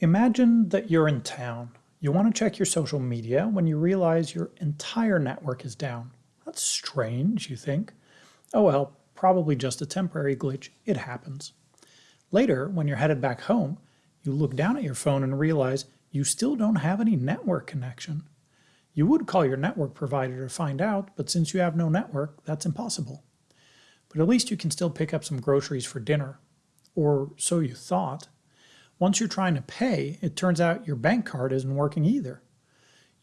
Imagine that you're in town. You want to check your social media when you realize your entire network is down. That's strange, you think. Oh well, probably just a temporary glitch. It happens. Later, when you're headed back home, you look down at your phone and realize you still don't have any network connection. You would call your network provider to find out, but since you have no network, that's impossible. But at least you can still pick up some groceries for dinner. Or so you thought. Once you're trying to pay, it turns out your bank card isn't working either.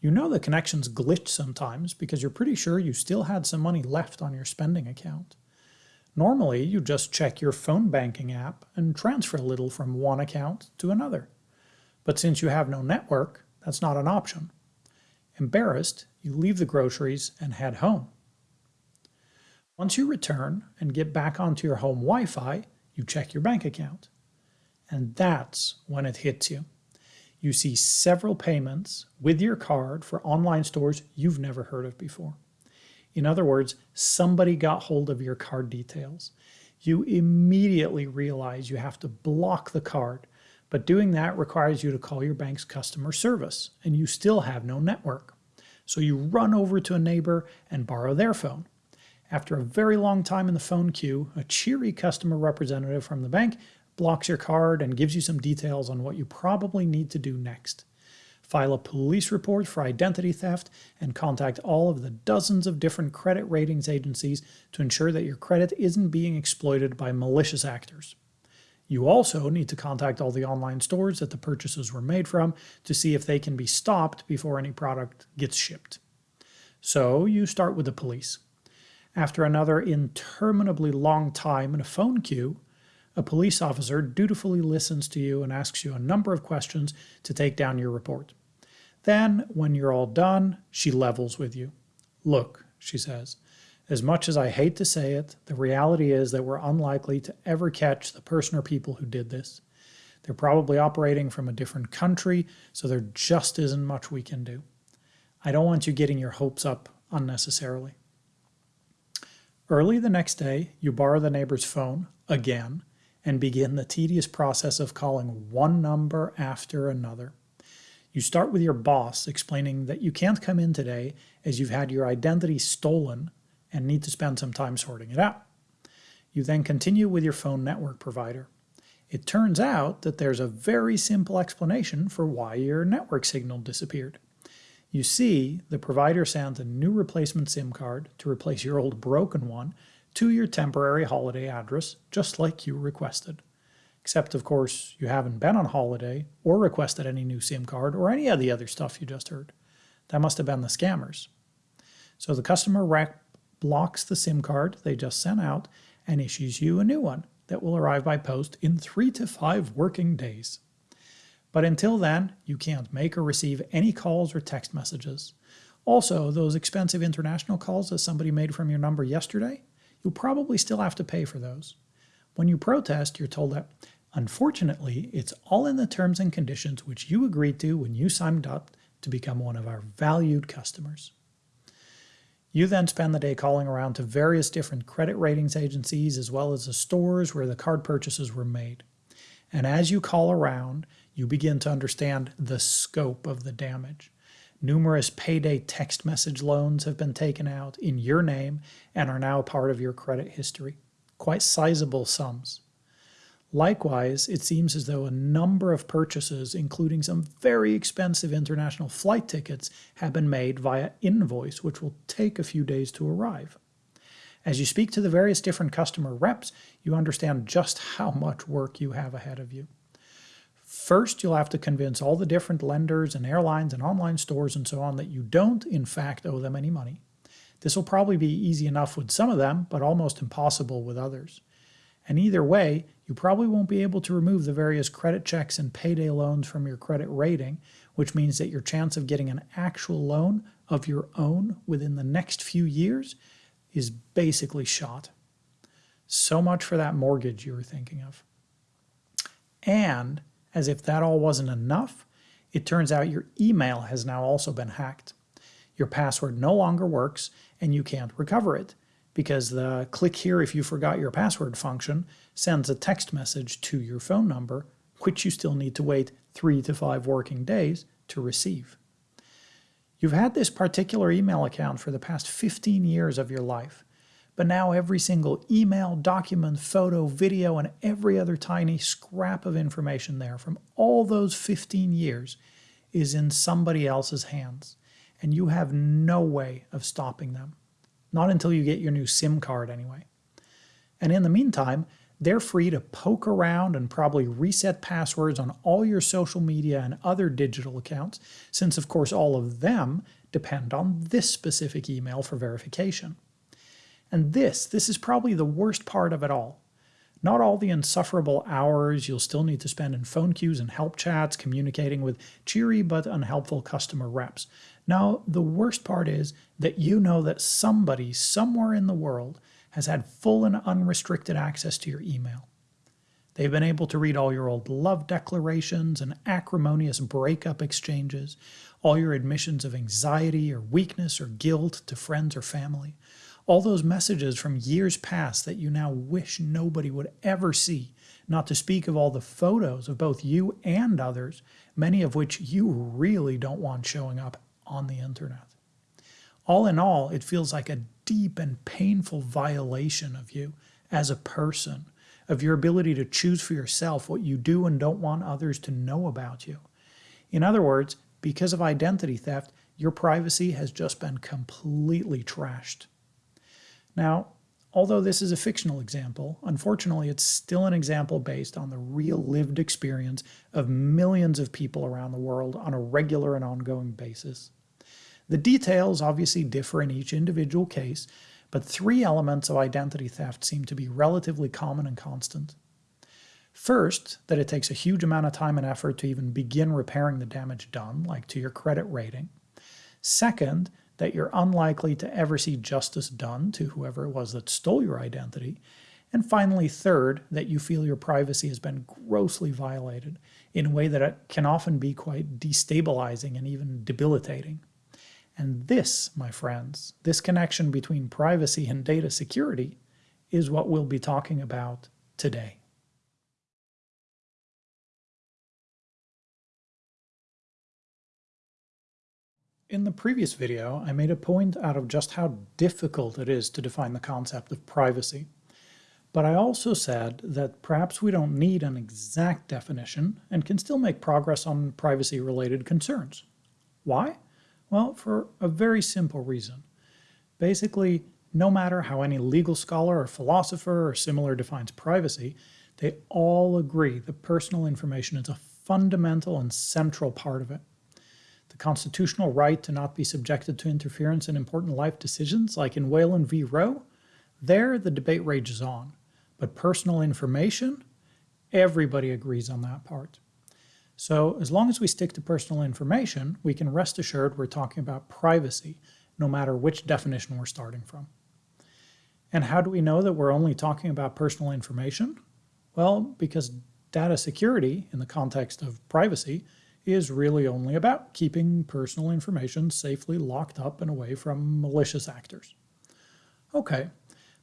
You know the connections glitch sometimes because you're pretty sure you still had some money left on your spending account. Normally, you just check your phone banking app and transfer a little from one account to another. But since you have no network, that's not an option. Embarrassed, you leave the groceries and head home. Once you return and get back onto your home Wi-Fi, you check your bank account. And that's when it hits you. You see several payments with your card for online stores you've never heard of before. In other words, somebody got hold of your card details. You immediately realize you have to block the card, but doing that requires you to call your bank's customer service, and you still have no network. So you run over to a neighbor and borrow their phone. After a very long time in the phone queue, a cheery customer representative from the bank blocks your card and gives you some details on what you probably need to do next. File a police report for identity theft and contact all of the dozens of different credit ratings agencies to ensure that your credit isn't being exploited by malicious actors. You also need to contact all the online stores that the purchases were made from to see if they can be stopped before any product gets shipped. So you start with the police. After another interminably long time in a phone queue, a police officer dutifully listens to you and asks you a number of questions to take down your report. Then, when you're all done, she levels with you. Look, she says, as much as I hate to say it, the reality is that we're unlikely to ever catch the person or people who did this. They're probably operating from a different country, so there just isn't much we can do. I don't want you getting your hopes up unnecessarily. Early the next day, you borrow the neighbor's phone, again, and begin the tedious process of calling one number after another. You start with your boss explaining that you can't come in today as you've had your identity stolen and need to spend some time sorting it out. You then continue with your phone network provider. It turns out that there's a very simple explanation for why your network signal disappeared. You see, the provider sent a new replacement SIM card to replace your old broken one to your temporary holiday address, just like you requested. Except, of course, you haven't been on holiday or requested any new SIM card or any of the other stuff you just heard. That must have been the scammers. So the customer rep blocks the SIM card they just sent out and issues you a new one that will arrive by post in three to five working days. But until then, you can't make or receive any calls or text messages. Also, those expensive international calls that somebody made from your number yesterday, you'll probably still have to pay for those. When you protest, you're told that, unfortunately, it's all in the terms and conditions which you agreed to when you signed up to become one of our valued customers. You then spend the day calling around to various different credit ratings agencies as well as the stores where the card purchases were made. And as you call around, you begin to understand the scope of the damage. Numerous payday text message loans have been taken out in your name and are now part of your credit history. Quite sizable sums. Likewise, it seems as though a number of purchases, including some very expensive international flight tickets, have been made via invoice, which will take a few days to arrive. As you speak to the various different customer reps, you understand just how much work you have ahead of you. First, you'll have to convince all the different lenders and airlines and online stores and so on that you don't, in fact, owe them any money. This will probably be easy enough with some of them, but almost impossible with others. And either way, you probably won't be able to remove the various credit checks and payday loans from your credit rating, which means that your chance of getting an actual loan of your own within the next few years is basically shot. So much for that mortgage you were thinking of. And as if that all wasn't enough, it turns out your email has now also been hacked. Your password no longer works and you can't recover it because the click here if you forgot your password function sends a text message to your phone number which you still need to wait three to five working days to receive. You've had this particular email account for the past 15 years of your life, but now every single email, document, photo, video, and every other tiny scrap of information there from all those 15 years is in somebody else's hands, and you have no way of stopping them. Not until you get your new SIM card anyway. And in the meantime, they're free to poke around and probably reset passwords on all your social media and other digital accounts, since of course all of them depend on this specific email for verification. And this, this is probably the worst part of it all. Not all the insufferable hours you'll still need to spend in phone queues and help chats communicating with cheery but unhelpful customer reps. Now, the worst part is that you know that somebody somewhere in the world has had full and unrestricted access to your email. They've been able to read all your old love declarations and acrimonious breakup exchanges, all your admissions of anxiety or weakness or guilt to friends or family, all those messages from years past that you now wish nobody would ever see, not to speak of all the photos of both you and others, many of which you really don't want showing up on the internet. All in all, it feels like a deep and painful violation of you as a person, of your ability to choose for yourself what you do and don't want others to know about you. In other words, because of identity theft, your privacy has just been completely trashed. Now, although this is a fictional example, unfortunately it's still an example based on the real lived experience of millions of people around the world on a regular and ongoing basis. The details obviously differ in each individual case, but three elements of identity theft seem to be relatively common and constant. First, that it takes a huge amount of time and effort to even begin repairing the damage done, like to your credit rating. Second, that you're unlikely to ever see justice done to whoever it was that stole your identity. And finally, third, that you feel your privacy has been grossly violated in a way that can often be quite destabilizing and even debilitating. And this, my friends, this connection between privacy and data security is what we'll be talking about today. In the previous video, I made a point out of just how difficult it is to define the concept of privacy. But I also said that perhaps we don't need an exact definition and can still make progress on privacy-related concerns. Why? Well, for a very simple reason. Basically, no matter how any legal scholar or philosopher or similar defines privacy, they all agree that personal information is a fundamental and central part of it the constitutional right to not be subjected to interference in important life decisions, like in Whalen v. Roe, there the debate rages on. But personal information, everybody agrees on that part. So as long as we stick to personal information, we can rest assured we're talking about privacy, no matter which definition we're starting from. And how do we know that we're only talking about personal information? Well, because data security, in the context of privacy, is really only about keeping personal information safely locked up and away from malicious actors. Okay,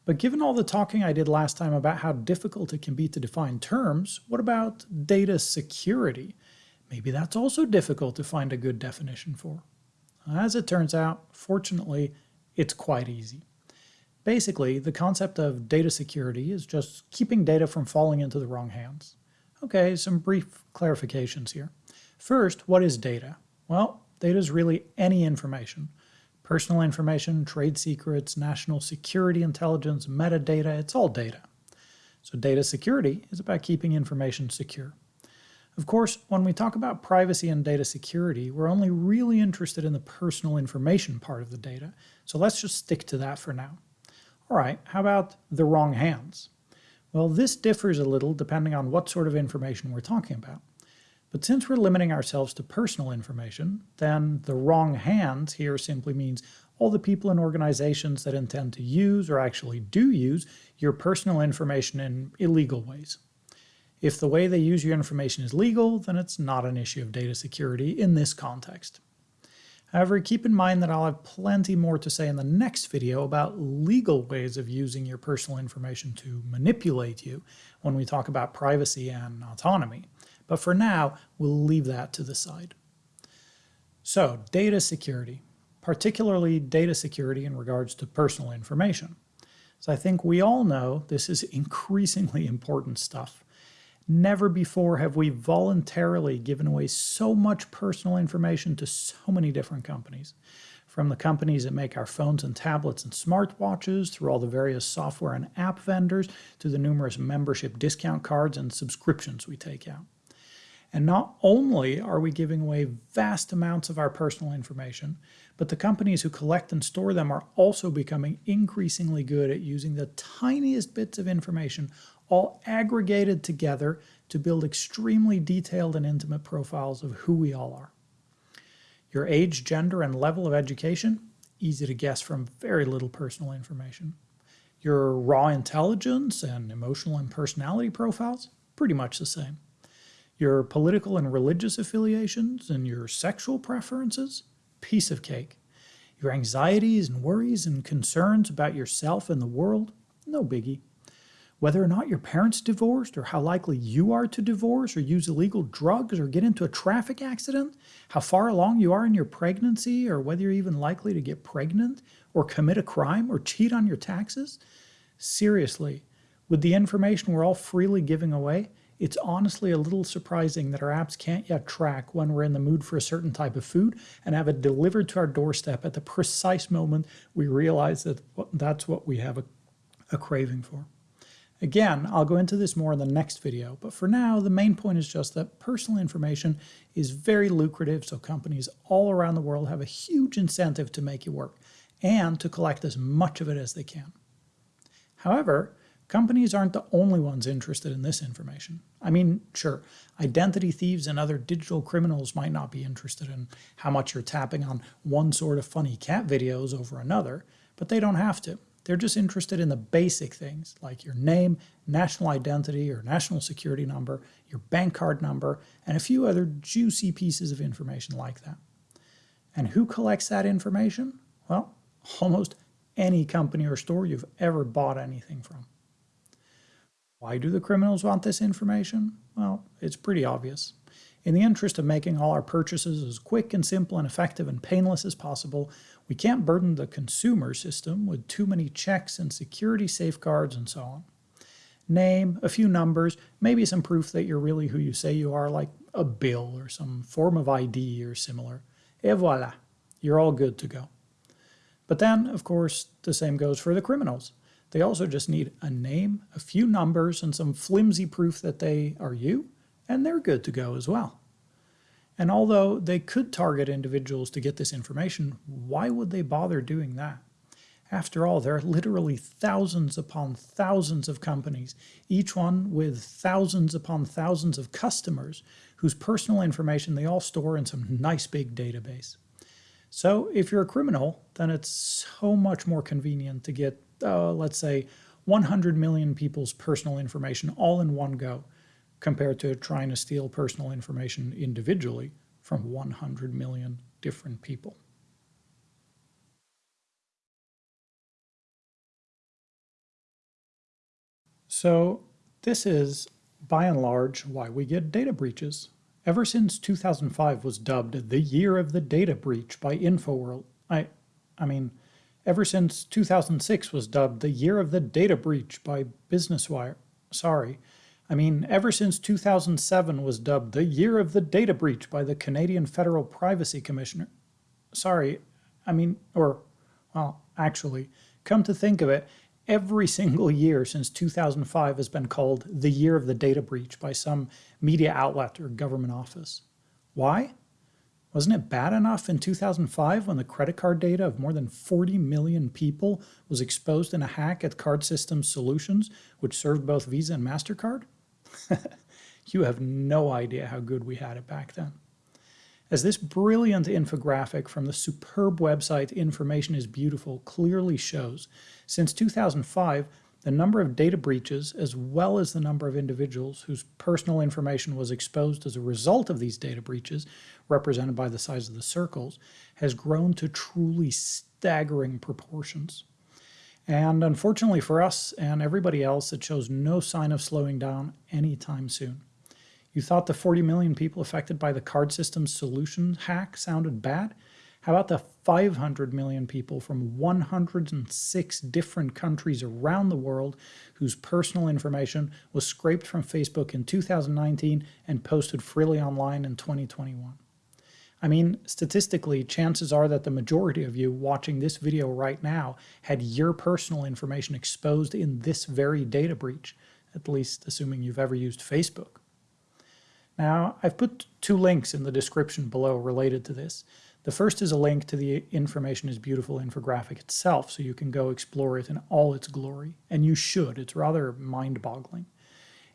but given all the talking I did last time about how difficult it can be to define terms, what about data security? Maybe that's also difficult to find a good definition for. As it turns out, fortunately, it's quite easy. Basically, the concept of data security is just keeping data from falling into the wrong hands. Okay, some brief clarifications here. First, what is data? Well, data is really any information. Personal information, trade secrets, national security intelligence, metadata, it's all data. So data security is about keeping information secure. Of course, when we talk about privacy and data security, we're only really interested in the personal information part of the data, so let's just stick to that for now. All right, how about the wrong hands? Well, this differs a little depending on what sort of information we're talking about. But since we're limiting ourselves to personal information, then the wrong hands here simply means all the people and organizations that intend to use or actually do use your personal information in illegal ways. If the way they use your information is legal, then it's not an issue of data security in this context. However, keep in mind that I'll have plenty more to say in the next video about legal ways of using your personal information to manipulate you when we talk about privacy and autonomy But for now, we'll leave that to the side. So, data security, particularly data security in regards to personal information. So I think we all know this is increasingly important stuff. Never before have we voluntarily given away so much personal information to so many different companies. From the companies that make our phones and tablets and smartwatches, through all the various software and app vendors, to the numerous membership discount cards and subscriptions we take out. And not only are we giving away vast amounts of our personal information, but the companies who collect and store them are also becoming increasingly good at using the tiniest bits of information all aggregated together to build extremely detailed and intimate profiles of who we all are. Your age, gender, and level of education? Easy to guess from very little personal information. Your raw intelligence and emotional and personality profiles? Pretty much the same. Your political and religious affiliations and your sexual preferences? Piece of cake. Your anxieties and worries and concerns about yourself and the world? No biggie whether or not your parents divorced or how likely you are to divorce or use illegal drugs or get into a traffic accident, how far along you are in your pregnancy or whether you're even likely to get pregnant or commit a crime or cheat on your taxes? Seriously, with the information we're all freely giving away, it's honestly a little surprising that our apps can't yet track when we're in the mood for a certain type of food and have it delivered to our doorstep at the precise moment we realize that that's what we have a, a craving for. Again, I'll go into this more in the next video, but for now, the main point is just that personal information is very lucrative, so companies all around the world have a huge incentive to make it work and to collect as much of it as they can. However, companies aren't the only ones interested in this information. I mean, sure, identity thieves and other digital criminals might not be interested in how much you're tapping on one sort of funny cat videos over another, but they don't have to. They're just interested in the basic things like your name, national identity or national security number, your bank card number, and a few other juicy pieces of information like that. And who collects that information? Well, almost any company or store you've ever bought anything from. Why do the criminals want this information? Well, it's pretty obvious. In the interest of making all our purchases as quick and simple and effective and painless as possible, we can't burden the consumer system with too many checks and security safeguards and so on. Name, a few numbers, maybe some proof that you're really who you say you are, like a bill or some form of ID or similar. Et voila, you're all good to go. But then, of course, the same goes for the criminals. They also just need a name, a few numbers, and some flimsy proof that they are you, and they're good to go as well. And although they could target individuals to get this information, why would they bother doing that? After all, there are literally thousands upon thousands of companies, each one with thousands upon thousands of customers whose personal information they all store in some nice big database. So if you're a criminal, then it's so much more convenient to get, uh, let's say, 100 million people's personal information all in one go compared to trying to steal personal information individually from 100 million different people. So this is, by and large, why we get data breaches. Ever since 2005 was dubbed the year of the data breach by InfoWorld, I, I mean, ever since 2006 was dubbed the year of the data breach by Business Wire. sorry, I mean, ever since 2007 was dubbed the year of the data breach by the Canadian Federal Privacy Commissioner. Sorry, I mean, or, well, actually, come to think of it, every single year since 2005 has been called the year of the data breach by some media outlet or government office. Why? Wasn't it bad enough in 2005 when the credit card data of more than 40 million people was exposed in a hack at Card Systems Solutions, which served both Visa and MasterCard? you have no idea how good we had it back then. As this brilliant infographic from the superb website Information is Beautiful clearly shows, since 2005, the number of data breaches, as well as the number of individuals whose personal information was exposed as a result of these data breaches, represented by the size of the circles, has grown to truly staggering proportions. And unfortunately for us and everybody else, it shows no sign of slowing down anytime soon. You thought the 40 million people affected by the card system's solution hack sounded bad? How about the 500 million people from 106 different countries around the world whose personal information was scraped from Facebook in 2019 and posted freely online in 2021? I mean, statistically, chances are that the majority of you watching this video right now had your personal information exposed in this very data breach, at least assuming you've ever used Facebook. Now, I've put two links in the description below related to this. The first is a link to the Information is Beautiful infographic itself, so you can go explore it in all its glory. And you should, it's rather mind-boggling.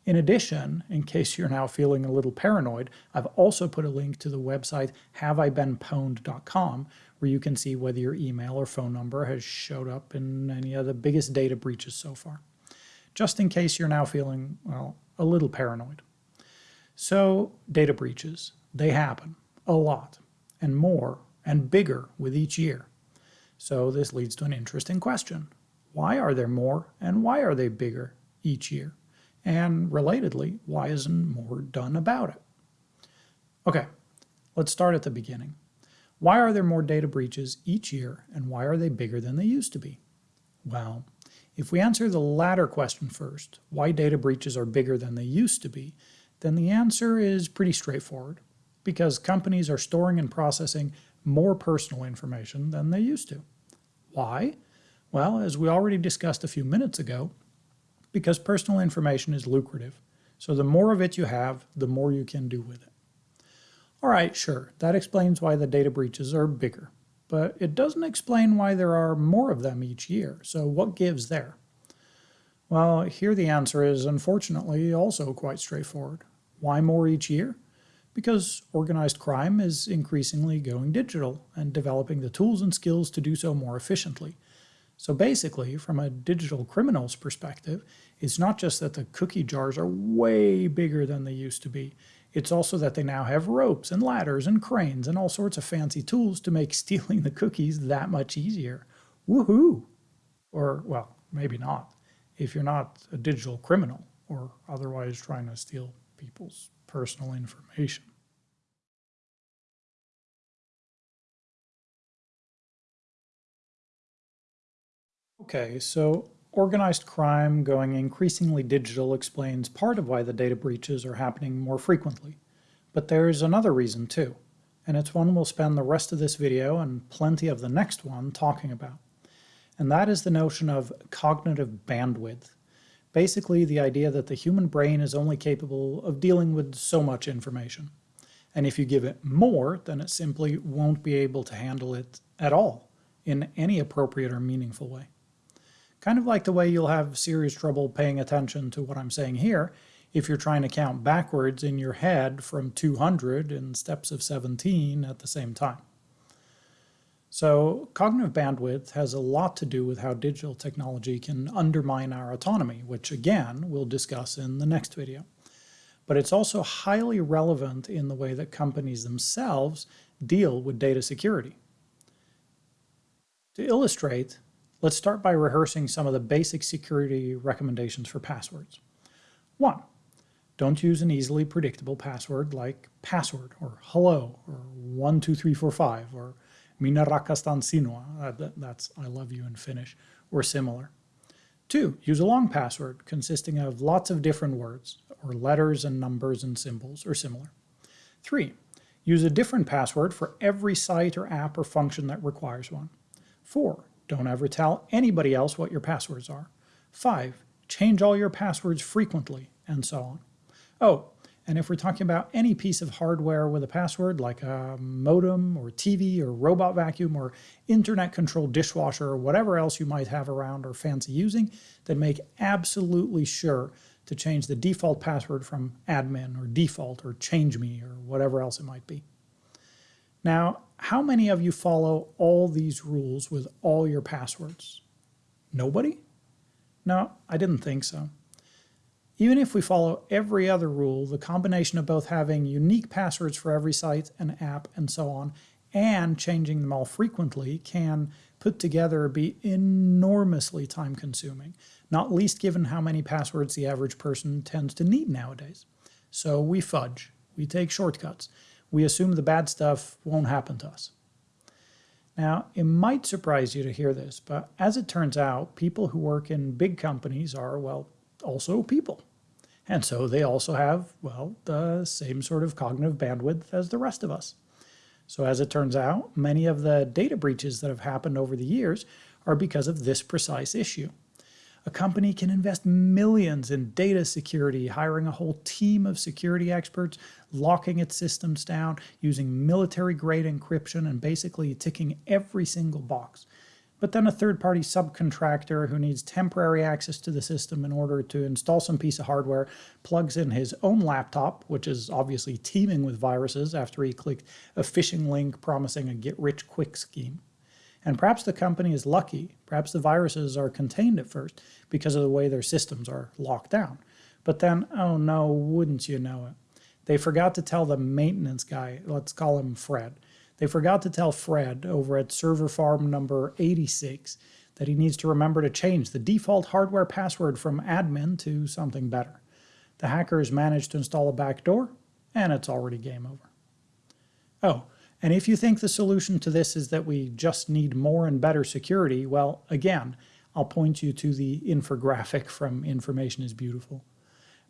In addition, in case you're now feeling a little paranoid, I've also put a link to the website haveibeenpwned.com where you can see whether your email or phone number has showed up in any of the biggest data breaches so far. Just in case you're now feeling, well, a little paranoid. So, data breaches, they happen a lot and more and bigger with each year. So this leads to an interesting question. Why are there more and why are they bigger each year? And relatedly, why isn't more done about it? Okay, let's start at the beginning. Why are there more data breaches each year and why are they bigger than they used to be? Well, if we answer the latter question first, why data breaches are bigger than they used to be, then the answer is pretty straightforward because companies are storing and processing more personal information than they used to. Why? Well, as we already discussed a few minutes ago, because personal information is lucrative. So the more of it you have, the more you can do with it. All right, sure, that explains why the data breaches are bigger, but it doesn't explain why there are more of them each year. So what gives there? Well, here the answer is unfortunately also quite straightforward. Why more each year? Because organized crime is increasingly going digital and developing the tools and skills to do so more efficiently. So basically, from a digital criminal's perspective, it's not just that the cookie jars are way bigger than they used to be. It's also that they now have ropes and ladders and cranes and all sorts of fancy tools to make stealing the cookies that much easier. Woohoo! Or, well, maybe not, if you're not a digital criminal or otherwise trying to steal people's personal information. Okay, so organized crime going increasingly digital explains part of why the data breaches are happening more frequently. But there's another reason too, and it's one we'll spend the rest of this video and plenty of the next one talking about. And that is the notion of cognitive bandwidth Basically, the idea that the human brain is only capable of dealing with so much information. And if you give it more, then it simply won't be able to handle it at all in any appropriate or meaningful way. Kind of like the way you'll have serious trouble paying attention to what I'm saying here if you're trying to count backwards in your head from 200 in steps of 17 at the same time. So cognitive bandwidth has a lot to do with how digital technology can undermine our autonomy, which again, we'll discuss in the next video. But it's also highly relevant in the way that companies themselves deal with data security. To illustrate, let's start by rehearsing some of the basic security recommendations for passwords. One, don't use an easily predictable password like password or hello or 12345 or Minä rakastan sinua, uh, that's I love you in Finnish, or similar. Two, use a long password consisting of lots of different words, or letters and numbers and symbols, or similar. Three, use a different password for every site or app or function that requires one. Four, don't ever tell anybody else what your passwords are. Five, change all your passwords frequently, and so on. Oh, and if we're talking about any piece of hardware with a password like a modem or TV or robot vacuum or internet controlled dishwasher or whatever else you might have around or fancy using, then make absolutely sure to change the default password from admin or default or change me or whatever else it might be. Now, how many of you follow all these rules with all your passwords? Nobody? No, I didn't think so. Even if we follow every other rule, the combination of both having unique passwords for every site and app and so on, and changing them all frequently can put together be enormously time consuming, not least given how many passwords the average person tends to need nowadays. So we fudge, we take shortcuts, we assume the bad stuff won't happen to us. Now, it might surprise you to hear this, but as it turns out, people who work in big companies are, well, also people. And so they also have, well, the same sort of cognitive bandwidth as the rest of us. So as it turns out, many of the data breaches that have happened over the years are because of this precise issue. A company can invest millions in data security, hiring a whole team of security experts, locking its systems down, using military-grade encryption, and basically ticking every single box. But then a third-party subcontractor who needs temporary access to the system in order to install some piece of hardware plugs in his own laptop, which is obviously teeming with viruses after he clicked a phishing link promising a get-rich-quick scheme. And perhaps the company is lucky, perhaps the viruses are contained at first because of the way their systems are locked down. But then, oh no, wouldn't you know it? They forgot to tell the maintenance guy, let's call him Fred. They forgot to tell Fred over at server farm number 86 that he needs to remember to change the default hardware password from admin to something better. The hackers managed to install a backdoor, and it's already game over. Oh, and if you think the solution to this is that we just need more and better security, well, again, I'll point you to the infographic from Information is Beautiful.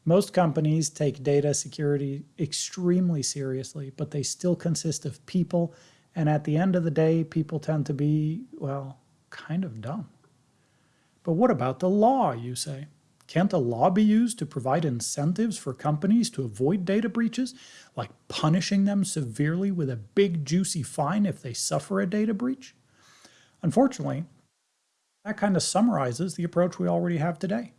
Most companies take data security extremely seriously, but they still consist of people, and at the end of the day, people tend to be, well, kind of dumb. But what about the law, you say? Can't a law be used to provide incentives for companies to avoid data breaches, like punishing them severely with a big juicy fine if they suffer a data breach? Unfortunately, that kind of summarizes the approach we already have today.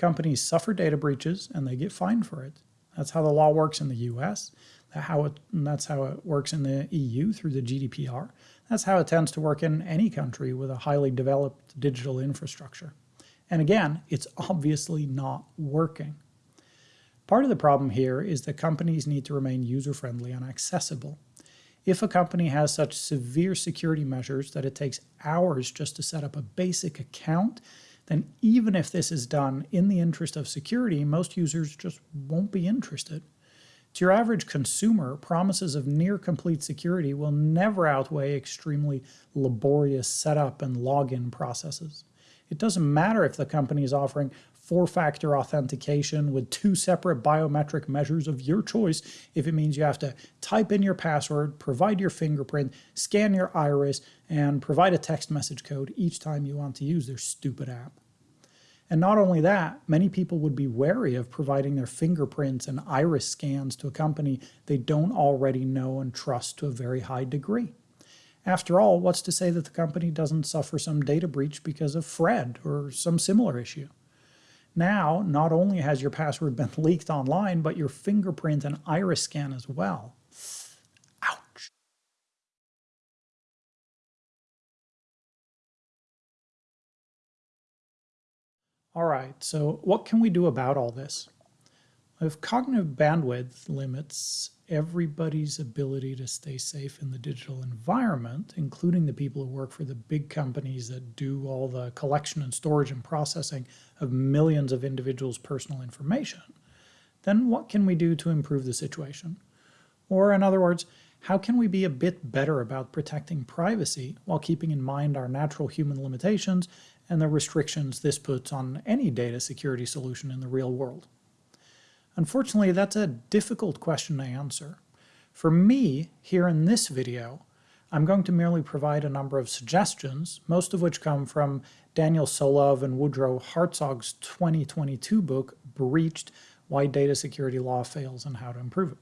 Companies suffer data breaches and they get fined for it. That's how the law works in the US. That's how it, that's how it works in the EU through the GDPR. That's how it tends to work in any country with a highly developed digital infrastructure. And again, it's obviously not working. Part of the problem here is that companies need to remain user-friendly and accessible. If a company has such severe security measures that it takes hours just to set up a basic account, then even if this is done in the interest of security, most users just won't be interested. To your average consumer, promises of near complete security will never outweigh extremely laborious setup and login processes. It doesn't matter if the company is offering four-factor authentication with two separate biometric measures of your choice if it means you have to type in your password, provide your fingerprint, scan your iris, and provide a text message code each time you want to use their stupid app. And not only that, many people would be wary of providing their fingerprints and iris scans to a company they don't already know and trust to a very high degree. After all, what's to say that the company doesn't suffer some data breach because of Fred or some similar issue? Now, not only has your password been leaked online, but your fingerprint and iris scan as well. All right, so what can we do about all this? If cognitive bandwidth limits everybody's ability to stay safe in the digital environment, including the people who work for the big companies that do all the collection and storage and processing of millions of individuals' personal information, then what can we do to improve the situation? Or in other words, how can we be a bit better about protecting privacy while keeping in mind our natural human limitations and the restrictions this puts on any data security solution in the real world? Unfortunately, that's a difficult question to answer. For me, here in this video, I'm going to merely provide a number of suggestions, most of which come from Daniel Solove and Woodrow Hartzog's 2022 book, Breached, Why Data Security Law Fails and How to Improve It.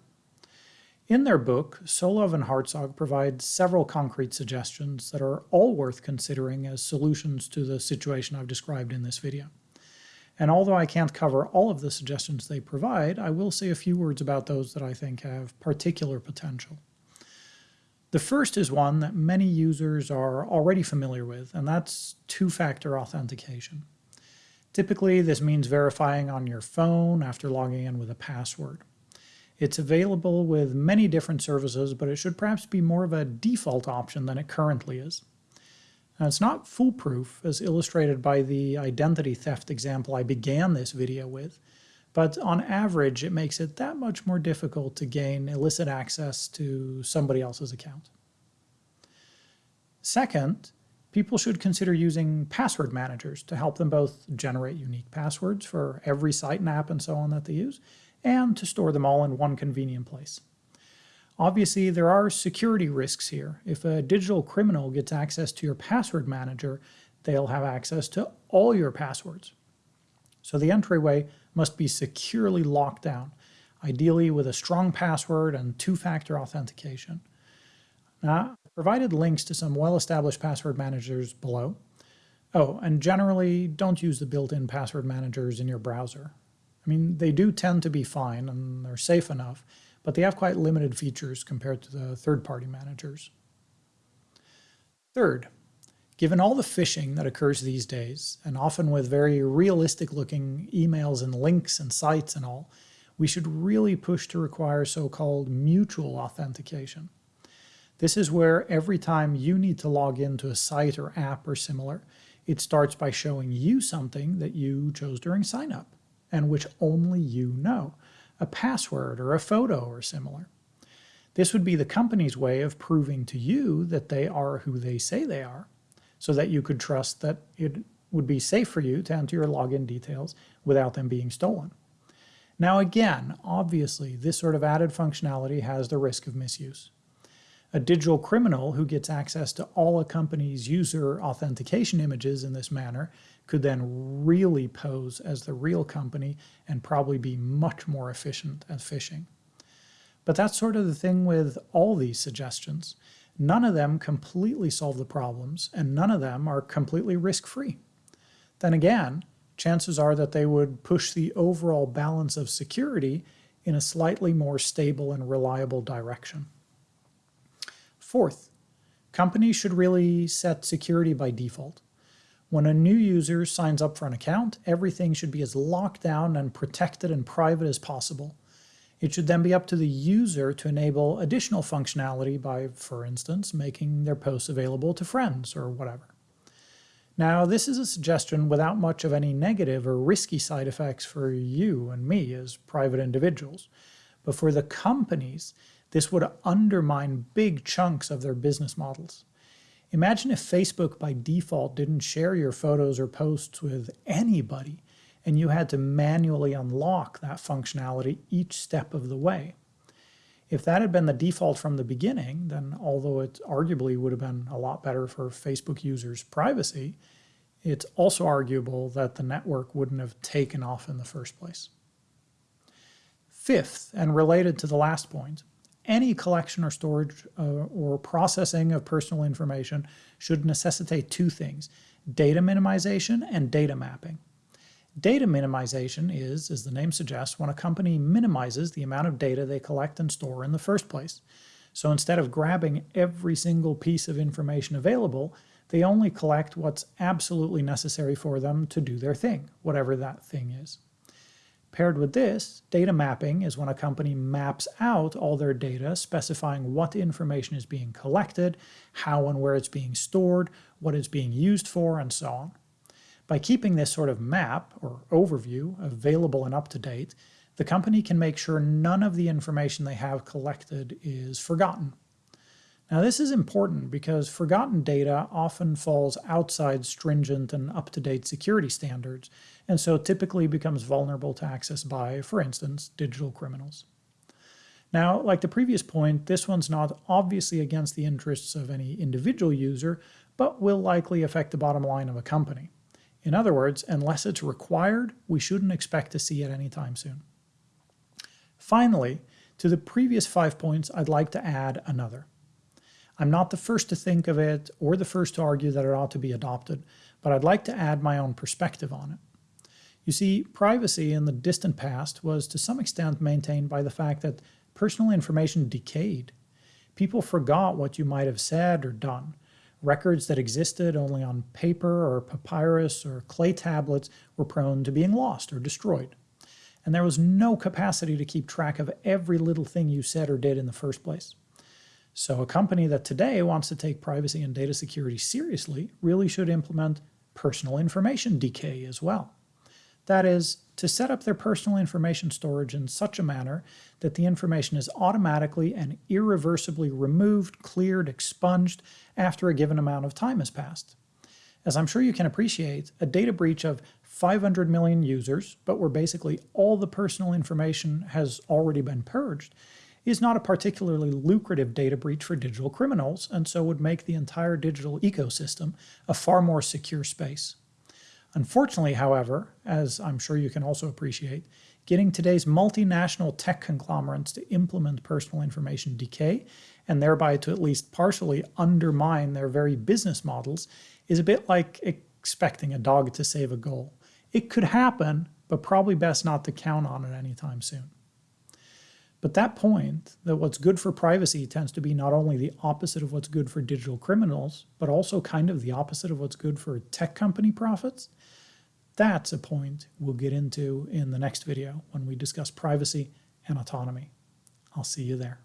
In their book, Solove and Hartzog provide several concrete suggestions that are all worth considering as solutions to the situation I've described in this video. And although I can't cover all of the suggestions they provide, I will say a few words about those that I think have particular potential. The first is one that many users are already familiar with, and that's two-factor authentication. Typically, this means verifying on your phone after logging in with a password. It's available with many different services, but it should perhaps be more of a default option than it currently is. Now, it's not foolproof, as illustrated by the identity theft example I began this video with, but on average, it makes it that much more difficult to gain illicit access to somebody else's account. Second, people should consider using password managers to help them both generate unique passwords for every site and app and so on that they use, and to store them all in one convenient place. Obviously, there are security risks here. If a digital criminal gets access to your password manager, they'll have access to all your passwords. So the entryway must be securely locked down, ideally with a strong password and two-factor authentication. Now, I've provided links to some well-established password managers below. Oh, and generally, don't use the built-in password managers in your browser. I mean, they do tend to be fine and they're safe enough, but they have quite limited features compared to the third-party managers. Third, given all the phishing that occurs these days, and often with very realistic-looking emails and links and sites and all, we should really push to require so-called mutual authentication. This is where every time you need to log into a site or app or similar, it starts by showing you something that you chose during sign-up and which only you know a password or a photo or similar. This would be the company's way of proving to you that they are who they say they are, so that you could trust that it would be safe for you to enter your login details without them being stolen. Now again, obviously, this sort of added functionality has the risk of misuse. A digital criminal who gets access to all a company's user authentication images in this manner could then really pose as the real company and probably be much more efficient at phishing. But that's sort of the thing with all these suggestions. None of them completely solve the problems, and none of them are completely risk-free. Then again, chances are that they would push the overall balance of security in a slightly more stable and reliable direction. Fourth, companies should really set security by default. When a new user signs up for an account, everything should be as locked down and protected and private as possible. It should then be up to the user to enable additional functionality by, for instance, making their posts available to friends or whatever. Now, this is a suggestion without much of any negative or risky side effects for you and me as private individuals. But for the companies, this would undermine big chunks of their business models. Imagine if Facebook by default didn't share your photos or posts with anybody and you had to manually unlock that functionality each step of the way. If that had been the default from the beginning, then although it arguably would have been a lot better for Facebook users' privacy, it's also arguable that the network wouldn't have taken off in the first place. Fifth, and related to the last point, any collection or storage uh, or processing of personal information should necessitate two things, data minimization and data mapping. Data minimization is, as the name suggests, when a company minimizes the amount of data they collect and store in the first place. So instead of grabbing every single piece of information available, they only collect what's absolutely necessary for them to do their thing, whatever that thing is. Paired with this, data mapping is when a company maps out all their data, specifying what information is being collected, how and where it's being stored, what it's being used for, and so on. By keeping this sort of map or overview available and up to date, the company can make sure none of the information they have collected is forgotten. Now this is important because forgotten data often falls outside stringent and up-to-date security standards, and so typically becomes vulnerable to access by, for instance, digital criminals. Now, like the previous point, this one's not obviously against the interests of any individual user, but will likely affect the bottom line of a company. In other words, unless it's required, we shouldn't expect to see it anytime soon. Finally, to the previous five points, I'd like to add another. I'm not the first to think of it or the first to argue that it ought to be adopted, but I'd like to add my own perspective on it. You see, privacy in the distant past was to some extent maintained by the fact that personal information decayed. People forgot what you might have said or done. Records that existed only on paper or papyrus or clay tablets were prone to being lost or destroyed. And there was no capacity to keep track of every little thing you said or did in the first place. So a company that today wants to take privacy and data security seriously really should implement personal information decay as well. That is, to set up their personal information storage in such a manner that the information is automatically and irreversibly removed, cleared, expunged after a given amount of time has passed. As I'm sure you can appreciate, a data breach of 500 million users, but where basically all the personal information has already been purged, is not a particularly lucrative data breach for digital criminals, and so would make the entire digital ecosystem a far more secure space. Unfortunately, however, as I'm sure you can also appreciate, getting today's multinational tech conglomerates to implement personal information decay and thereby to at least partially undermine their very business models is a bit like expecting a dog to save a goal. It could happen, but probably best not to count on it anytime soon. But that point, that what's good for privacy tends to be not only the opposite of what's good for digital criminals, but also kind of the opposite of what's good for tech company profits, that's a point we'll get into in the next video when we discuss privacy and autonomy. I'll see you there.